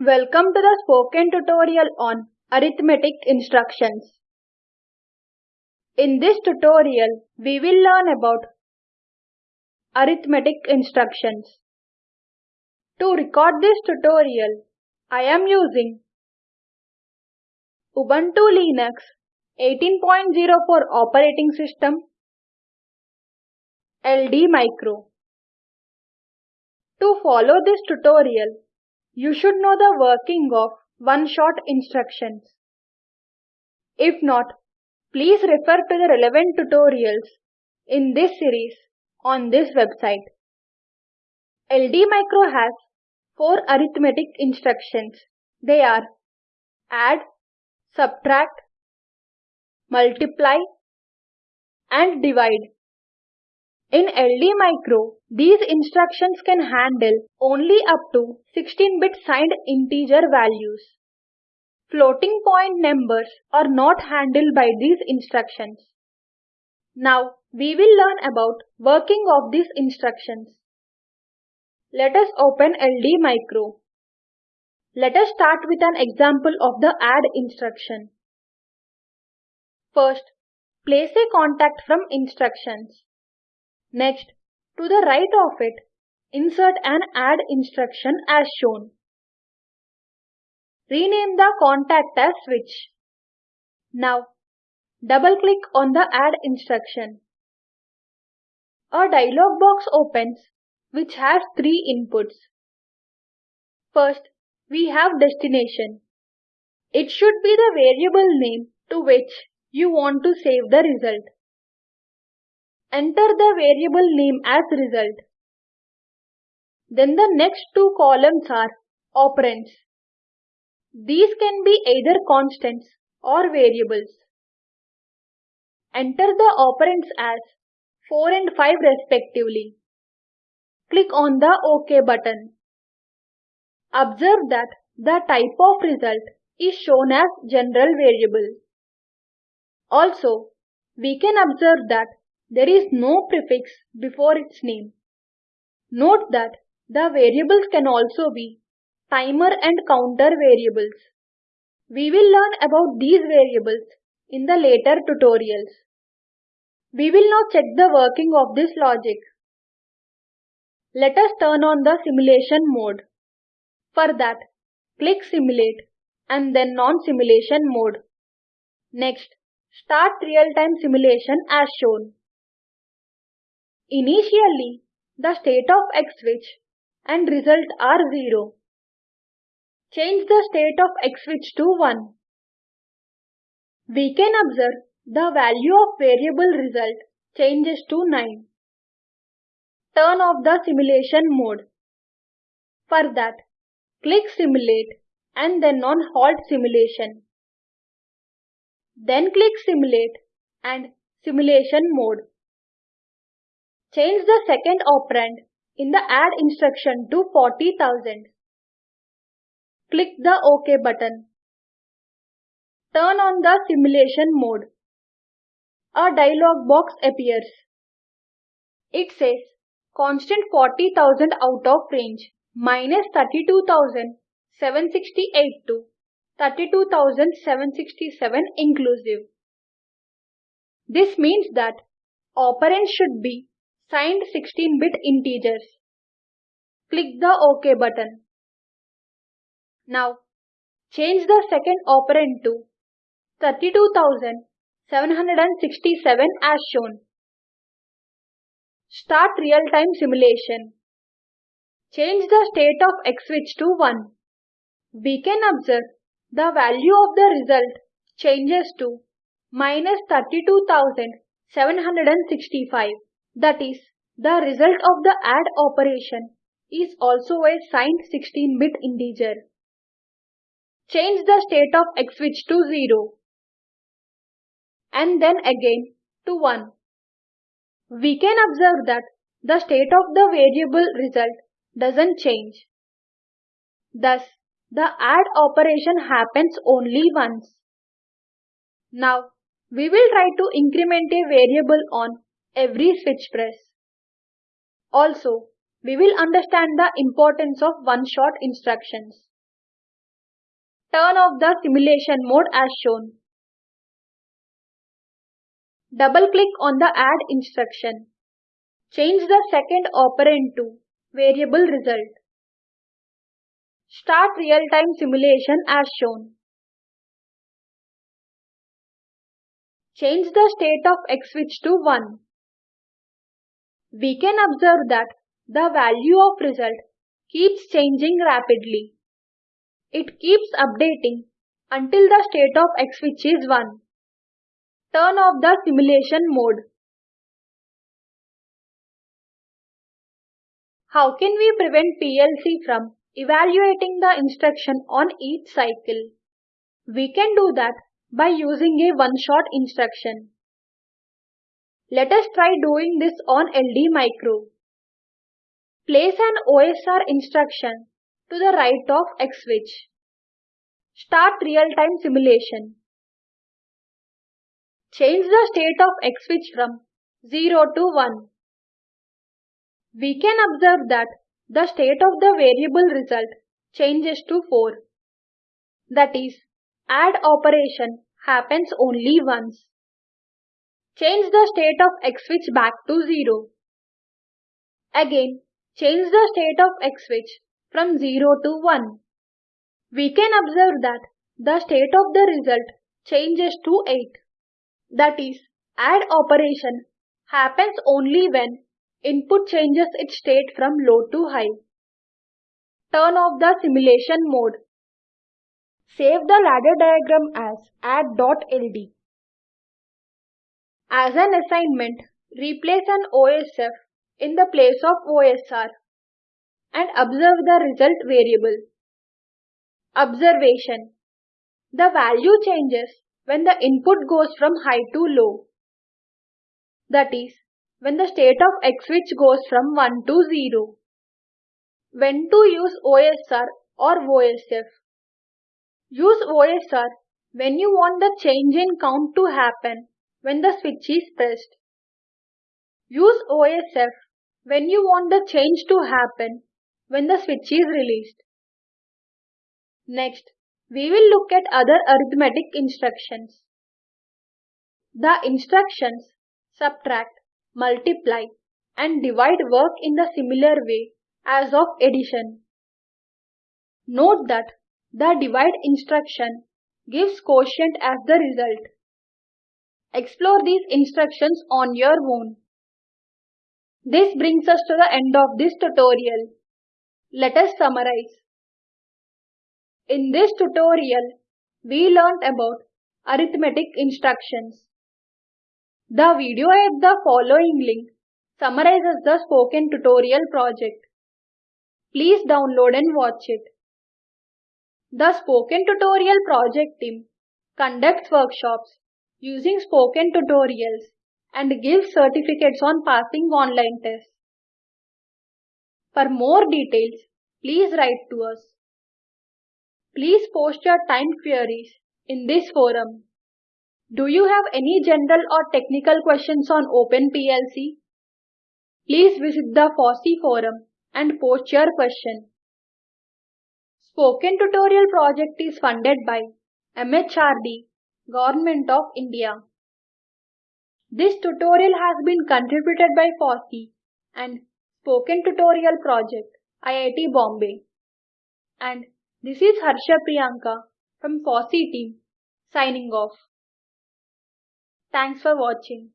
Welcome to the spoken tutorial on arithmetic instructions. In this tutorial, we will learn about arithmetic instructions. To record this tutorial, I am using Ubuntu Linux 18.04 operating system, LD Micro. To follow this tutorial, you should know the working of one-shot instructions. If not, please refer to the relevant tutorials in this series on this website. LD Micro has four arithmetic instructions. They are add, subtract, multiply and divide. In LD Micro, these instructions can handle only up to 16-bit signed integer values. Floating point numbers are not handled by these instructions. Now, we will learn about working of these instructions. Let us open LD Micro. Let us start with an example of the add instruction. First, place a contact from instructions. Next, to the right of it, insert an add instruction as shown. Rename the contact as switch. Now, double click on the add instruction. A dialog box opens which has three inputs. First, we have destination. It should be the variable name to which you want to save the result. Enter the variable name as result. Then the next two columns are operands. These can be either constants or variables. Enter the operands as 4 and 5 respectively. Click on the OK button. Observe that the type of result is shown as general variable. Also, we can observe that there is no prefix before its name. Note that the variables can also be timer and counter variables. We will learn about these variables in the later tutorials. We will now check the working of this logic. Let us turn on the simulation mode. For that, click Simulate and then Non-Simulation mode. Next, start real-time simulation as shown. Initially, the state of x switch and result are 0. Change the state of x switch to 1. We can observe the value of variable result changes to 9. Turn off the simulation mode. For that, click Simulate and then on Halt Simulation. Then click Simulate and Simulation mode. Change the second operand in the add instruction to 40,000. Click the OK button. Turn on the simulation mode. A dialog box appears. It says constant 40,000 out of range minus 32,768 to 32,767 inclusive. This means that operand should be signed 16-bit integers. Click the OK button. Now, change the second operand to 32,767 as shown. Start real-time simulation. Change the state of x switch to 1. We can observe the value of the result changes to minus 32,765. That is, the result of the add operation is also a signed 16-bit integer. Change the state of x switch to 0 and then again to 1. We can observe that the state of the variable result doesn't change. Thus, the add operation happens only once. Now, we will try to increment a variable on every switch press. Also, we will understand the importance of one-shot instructions. turn off the simulation mode as shown. Double click on the add instruction. Change the second operand to variable result. Start real-time simulation as shown. Change the state of X switch to 1. We can observe that the value of result keeps changing rapidly. It keeps updating until the state of X switch is 1. Turn off the simulation mode. How can we prevent PLC from evaluating the instruction on each cycle? We can do that by using a one-shot instruction. Let us try doing this on LD Micro. Place an OSR instruction to the right of X switch. Start real-time simulation. Change the state of X switch from 0 to 1. We can observe that the state of the variable result changes to 4. That is, add operation happens only once. Change the state of X switch back to 0. Again, change the state of X switch from 0 to 1. We can observe that the state of the result changes to 8. That is, add operation happens only when input changes its state from low to high. Turn off the simulation mode. Save the ladder diagram as add.ld. As an assignment, replace an OSF in the place of OSR and observe the result variable. Observation The value changes when the input goes from high to low. That is, when the state of X switch goes from 1 to 0. When to use OSR or OSF? Use OSR when you want the change in count to happen when the switch is pressed. Use OSF when you want the change to happen when the switch is released. Next, we will look at other arithmetic instructions. The instructions subtract, multiply and divide work in the similar way as of addition. Note that the divide instruction gives quotient as the result. Explore these instructions on your own. This brings us to the end of this tutorial. Let us summarize. In this tutorial, we learnt about arithmetic instructions. The video at the following link summarizes the spoken tutorial project. Please download and watch it. The Spoken Tutorial project team conducts workshops using spoken tutorials and give certificates on passing online tests. For more details, please write to us. Please post your time queries in this forum. Do you have any general or technical questions on OpenPLC? Please visit the FOSSEE forum and post your question. Spoken Tutorial project is funded by MHRD, Government of India. This tutorial has been contributed by FOSSEE and Spoken Tutorial Project, IIT Bombay. And this is Harsha Priyanka from FOSSEE team signing off. Thanks for watching.